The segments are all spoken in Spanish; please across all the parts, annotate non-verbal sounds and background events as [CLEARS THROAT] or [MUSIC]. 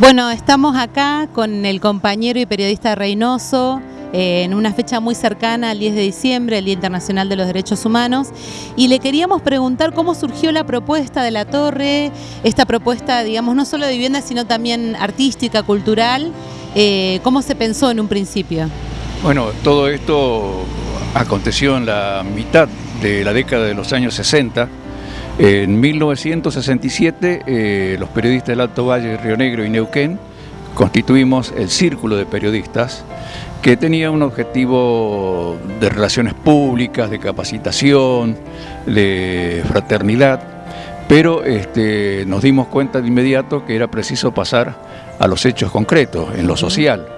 Bueno, estamos acá con el compañero y periodista Reynoso eh, en una fecha muy cercana al 10 de diciembre, el Día Internacional de los Derechos Humanos, y le queríamos preguntar cómo surgió la propuesta de la torre, esta propuesta, digamos, no solo de vivienda, sino también artística, cultural, eh, ¿cómo se pensó en un principio? Bueno, todo esto aconteció en la mitad de la década de los años 60, en 1967, eh, los periodistas del Alto Valle, Río Negro y Neuquén constituimos el Círculo de Periodistas que tenía un objetivo de relaciones públicas, de capacitación, de fraternidad, pero este, nos dimos cuenta de inmediato que era preciso pasar a los hechos concretos, en lo social.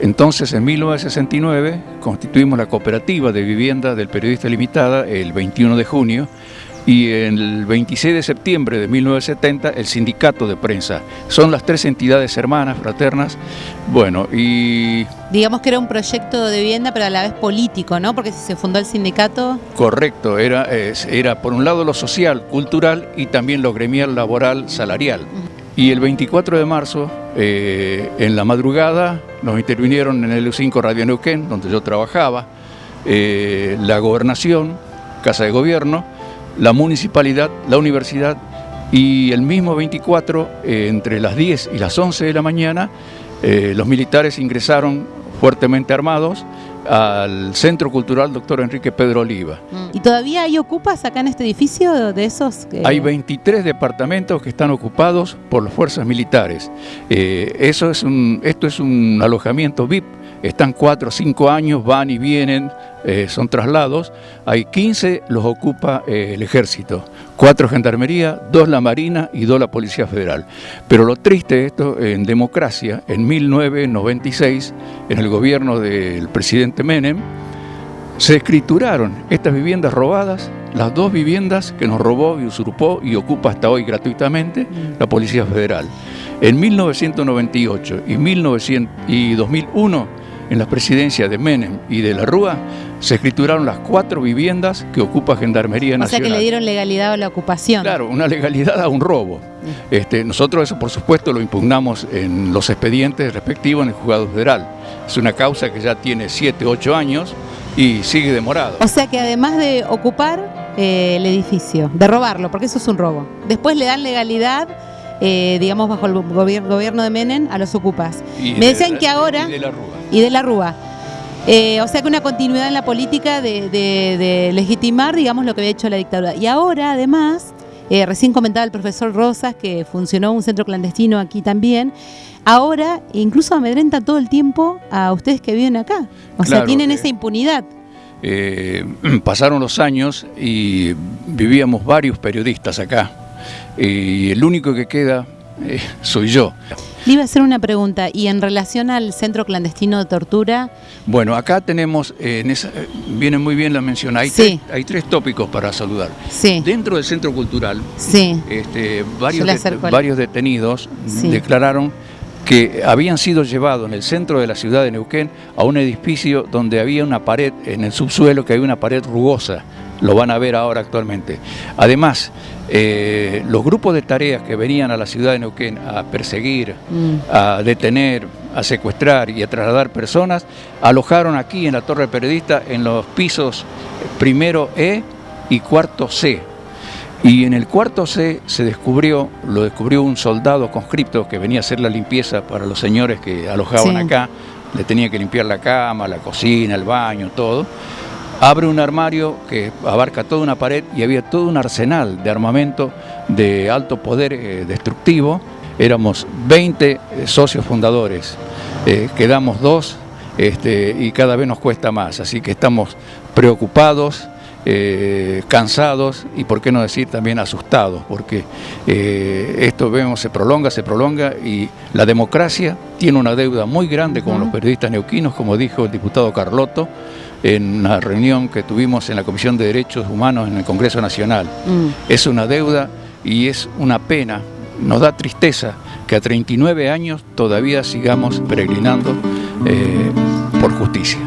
Entonces, en 1969, constituimos la cooperativa de vivienda del periodista limitada el 21 de junio y el 26 de septiembre de 1970 el sindicato de prensa. Son las tres entidades hermanas, fraternas, bueno, y... Digamos que era un proyecto de vivienda, pero a la vez político, ¿no? Porque se fundó el sindicato... Correcto, era, era por un lado lo social, cultural y también lo gremial, laboral, salarial. Y el 24 de marzo, eh, en la madrugada, nos intervinieron en el U5 Radio Neuquén, donde yo trabajaba, eh, la gobernación, Casa de Gobierno, la municipalidad, la universidad y el mismo 24, eh, entre las 10 y las 11 de la mañana, eh, los militares ingresaron fuertemente armados al Centro Cultural Doctor Enrique Pedro Oliva. ¿Y todavía hay ocupas acá en este edificio de esos? Hay 23 departamentos que están ocupados por las fuerzas militares. Eh, eso es un, esto es un alojamiento VIP están cuatro o cinco años, van y vienen, eh, son traslados. Hay 15, los ocupa eh, el ejército, cuatro gendarmería, dos la marina y dos la policía federal. Pero lo triste de esto, en democracia, en 1996, en el gobierno del presidente Menem, se escrituraron estas viviendas robadas, las dos viviendas que nos robó y usurpó y ocupa hasta hoy gratuitamente la Policía Federal. En 1998 y, 1900, y 2001 en la presidencia de Menem y de la Rúa, se escrituraron las cuatro viviendas que ocupa Gendarmería Nacional. O sea que le dieron legalidad a la ocupación. Claro, una legalidad a un robo. Mm. Este, nosotros eso, por supuesto, lo impugnamos en los expedientes respectivos en el juzgado federal. Es una causa que ya tiene 7, 8 años y sigue demorado. O sea que además de ocupar eh, el edificio, de robarlo, porque eso es un robo, después le dan legalidad eh, digamos, bajo el gobierno de Menem a los ocupas. Me decían que ahora... Y de la Rúa. Y de la Rúa. Eh, o sea que una continuidad en la política de, legitimar, digamos, lo que había hecho la dictadura. Y ahora, además, eh, recién comentaba el profesor Rosas que funcionó un centro clandestino aquí también. Ahora, incluso amedrenta todo el tiempo a ustedes que viven acá. O sea, tienen esa impunidad. [CLEARS THROAT] pasaron los años y vivíamos varios periodistas acá y el único que queda eh, soy yo. Le iba a hacer una pregunta, y en relación al centro clandestino de tortura... Bueno, acá tenemos, eh, en esa, eh, viene muy bien la mención, hay, tres, hay tres tópicos para saludar. Sí. Dentro del centro cultural, sí. este, varios, varios detenidos declararon que habían sido llevados en el centro de la ciudad de Neuquén a un edificio donde había una pared, en el subsuelo que había una pared rugosa, lo van a ver ahora actualmente. Además, eh, los grupos de tareas que venían a la ciudad de Neuquén a perseguir, mm. a detener, a secuestrar y a trasladar personas, alojaron aquí en la Torre Periodista en los pisos primero E y cuarto C. Y en el cuarto C se descubrió, lo descubrió un soldado conscripto que venía a hacer la limpieza para los señores que alojaban acá, le tenía que limpiar la cama, la cocina, el baño, todo abre un armario que abarca toda una pared y había todo un arsenal de armamento de alto poder eh, destructivo. Éramos 20 eh, socios fundadores, eh, quedamos dos este, y cada vez nos cuesta más, así que estamos preocupados, cansados y por qué no decir también asustados, porque esto vemos se prolonga, se prolonga y la democracia tiene una deuda muy grande con los periodistas neuquinos, como dijo el diputado Carlotto, en una reunión que tuvimos en la Comisión de Derechos Humanos en el Congreso Nacional. Mm. Es una deuda y es una pena, nos da tristeza que a 39 años todavía sigamos peregrinando eh, por justicia.